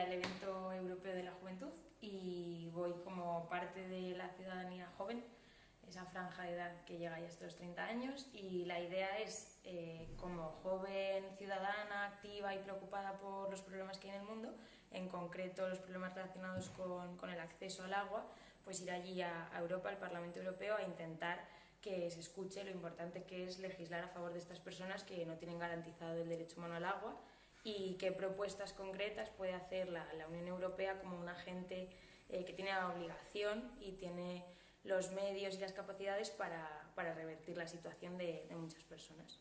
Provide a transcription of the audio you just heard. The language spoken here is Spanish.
el evento europeo de la juventud y voy como parte de la ciudadanía joven, esa franja de edad que llega ya hasta los 30 años y la idea es, eh, como joven ciudadana activa y preocupada por los problemas que hay en el mundo, en concreto los problemas relacionados con, con el acceso al agua, pues ir allí a, a Europa, al Parlamento Europeo, a intentar que se escuche lo importante que es legislar a favor de estas personas que no tienen garantizado el derecho humano al agua y qué propuestas concretas puede hacer la, la Unión Europea como un agente eh, que tiene la obligación y tiene los medios y las capacidades para, para revertir la situación de, de muchas personas.